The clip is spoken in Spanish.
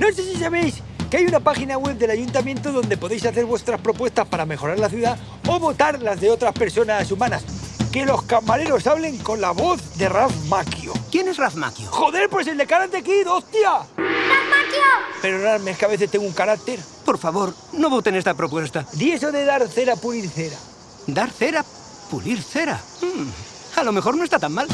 No sé si sabéis que hay una página web del ayuntamiento donde podéis hacer vuestras propuestas para mejorar la ciudad o votar las de otras personas humanas. Que los camareros hablen con la voz de Ralph Macchio. ¿Quién es Ralph Macchio? ¡Joder, pues el de Karate Kid, hostia! ¡Macchio! Pero es que a veces tengo un carácter. Por favor, no voten esta propuesta. Di eso de dar cera, pulir cera. ¿Dar cera? ¿Pulir cera? Hmm, a lo mejor no está tan mal.